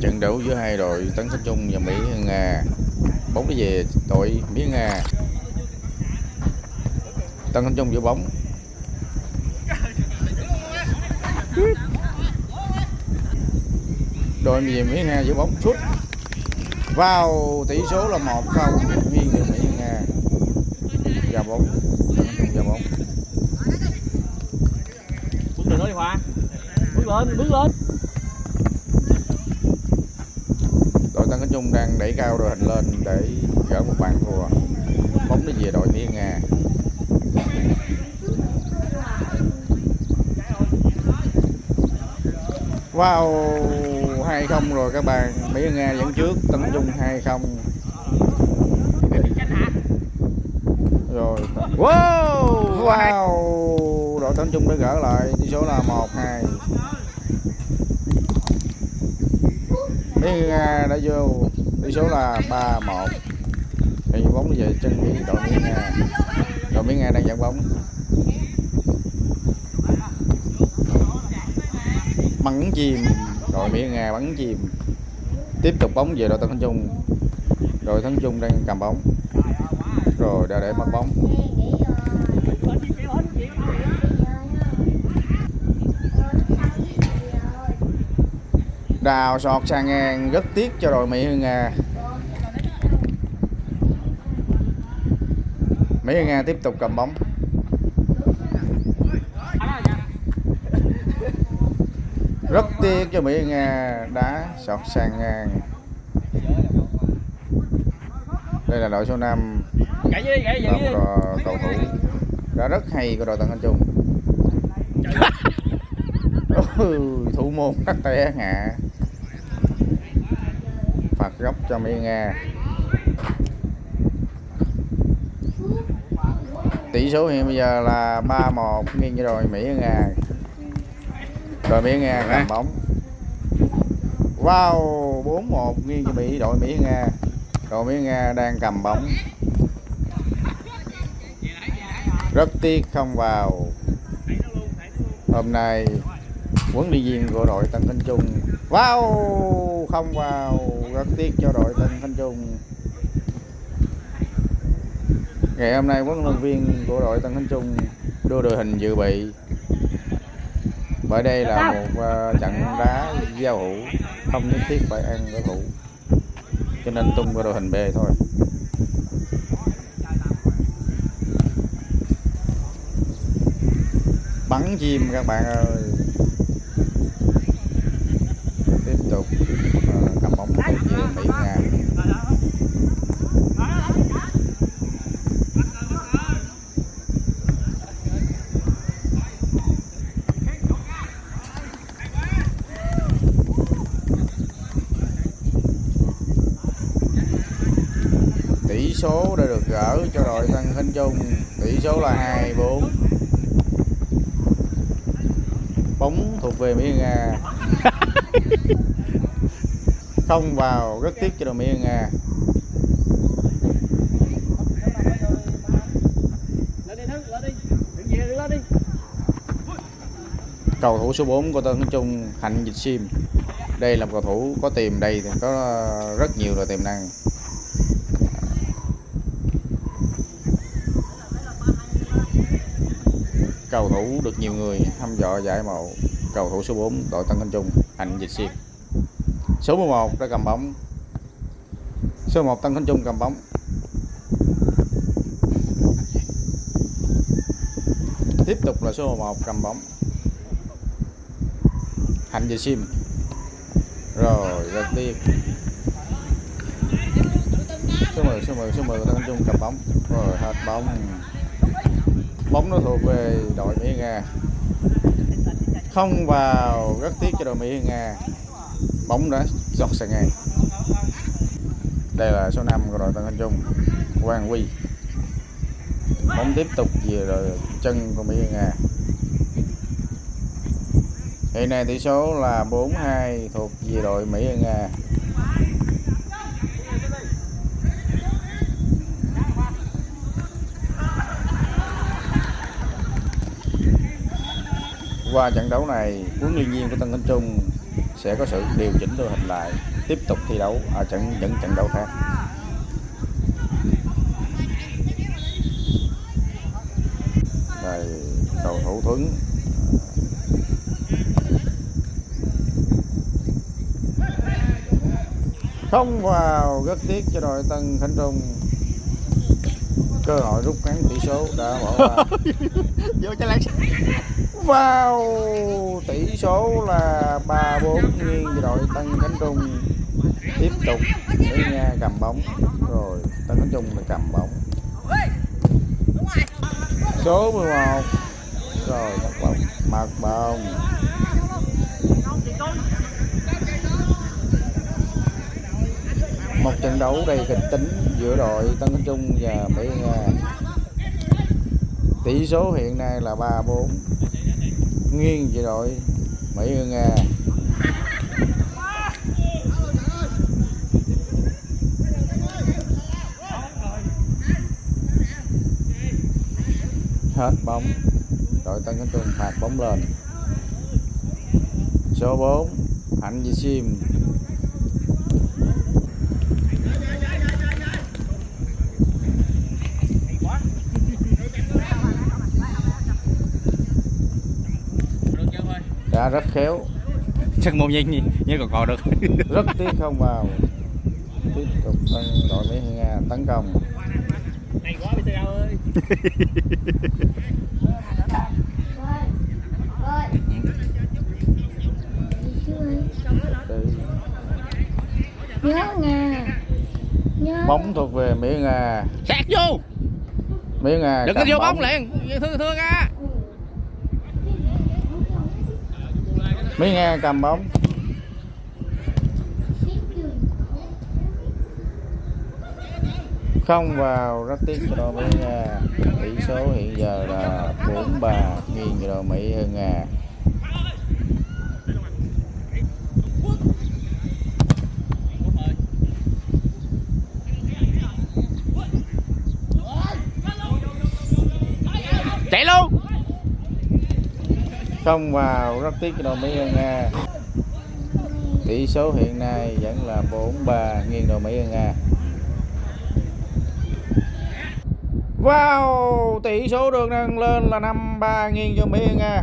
trận đấu giữa hai đội Tấn Khánh Trung và Mỹ Nga bóng đi về đội Mỹ Nga Tân Khánh Trung giữ bóng. Đội về Mỹ Nga giữ bóng sút vào tỷ số là một không. Nghiêng về Mỹ Nga ra bóng. Tân Khánh Trung ra bóng. Bước lên đó đi Hoa. Bước lên bước lên. Nhung đang đẩy cao đội hình lên để gỡ một bàn thua. Bóng đi về đội Mỹ Nga. Wow 2-0 rồi các bạn. Mỹ Nga dẫn trước Tân Trung 2-0 rồi. Wow wow. Đội Tân Trung đã gỡ lại tỷ số là 1-2 Mỹ Nga à, đã vô tỷ số là ba một, thì bóng về chân Mỹ đội miếng Nga đội miếng Nga đang dẫn bóng. Bắn chim đội miếng Nga bắn chim tiếp tục bóng về đội Tân Khánh Trung. Đội Thắng Trung đang cầm bóng. Rồi đã để mất bóng. Đào sọt sang ngang rất tiếc cho đội Mỹ Nga Mỹ Nga tiếp tục cầm bóng. Rất tiếc cho Mỹ Nga đá sọt sang ngang đây là đội số 5 gãy đi gãy một cầu thủ đã rất hay của đội Tân Anh Trung. Thủ môn cắt té hạ phạt góc cho Mỹ Nga tỷ số hiện bây giờ là 3-1 nghiêng cho đội Mỹ Nga đội Mỹ Nga cầm bóng. Wow 4-1 nghiêng cho Mỹ đội Mỹ Nga đội Mỹ Nga đang cầm bóng. Rất tiếc không vào. Hôm nay huấn luyện viên của đội Tân Thanh Trung. Wow không vào rất tiếc cho đội Tân Thanh Trung. Ngày hôm nay huấn luyện viên của đội Tân Thanh Trung đưa đội hình dự bị. Bởi đây là một uh, trận đá giao hữu không nhất thiết phải ăn đối thủ. Cho nên tung vào đội hình B thôi. Bắn chim các bạn ơi. Tiếp tục. uh, cầm bóng về Mỹ Nga tỷ số đã được gỡ cho đội Tân Khánh Trung. Tỷ số là 24 bóng thuộc về Mỹ Nga. không vào rất tiếc cho đội Mỹ Nga cầu thủ số 4 của Tân Trung, Hạnh Dịch Sim. Đây là một cầu thủ có tiềm đây thì có rất nhiều là tiềm năng. Cầu thủ được nhiều người thăm dò giải mộ cầu thủ số 4 đội Tân Khánh Trung, Hạnh Dịch Sim số 11 đã cầm bóng. Số 1 Tăng Khánh Trung cầm bóng. Tiếp tục là số 11 cầm bóng. Hạnh về Sim. Rồi, ra tiếc số 10 số 10 số 10 Tăng Khánh Trung cầm bóng. Rồi, hết bóng. Bóng nó thuộc về đội Mỹ Nga. Không vào rất tiếc cho đội Mỹ Nga bóng đã giọt sang ngang. Đây là số 5 của đội Tân Anh Trung, Quang Huy. Bóng tiếp tục về đội chân của Mỹ Nga. Hiện nay tỷ số là 4-2 thuộc về đội Mỹ Nga. Qua trận đấu này, huấn luyện viên của Tân Anh Trung sẽ có sự điều chỉnh đội hình lại, tiếp tục thi đấu ở trận, những trận đấu khác. Đây cầu thủ Tuấn. Không vào rất tiếc cho đội Tân Khánh Trung cơ hội rút ngắn tỷ số đã bỏ qua. Vô cho lại vào tỷ số là 3-4 nghiêng cho đội Tân Khánh Trung. Tiếp tục để Nga cầm bóng. Rồi Tân Khánh Trung là cầm bóng. Số 11 rồi mặt bóng mặt bóng một trận đấu đầy kịch tính giữa đội Tân Khánh Trung và Mỹ Nga tỷ số hiện nay là 3-4 nghiêng về đội Mỹ Nga hết bóng. Đội Tân Khánh Trung phạt bóng lên. Số 4 Hạnh Di Sim đã rất khéo. Chắc một nhanh nhỉ nhưng còn còn được. Rất tiếc không vào. Tiếp tục tân đội Mỹ Nga tấn công. Hay quá bây giờ ơi. Nhớ nga. Nhớ. Bóng thuộc về Mỹ Nga sạc vô. Mỹ Nga đừng có vô bóng. liền. Thưa thưa ca Mỹ nghe cầm bóng. Không vào rất tiếc cho đội Mỹ Nga. Tỷ số hiện giờ là 4-3 nghiêng cho đội Mỹ Nga. Chạy luôn không vào rất tiếc cho đội Mỹ Nga tỷ số hiện nay vẫn là 4-3 nghiêng đội Mỹ Nga Wow, tỷ số được nâng lên là 5-3 nghiêng cho Mỹ Nga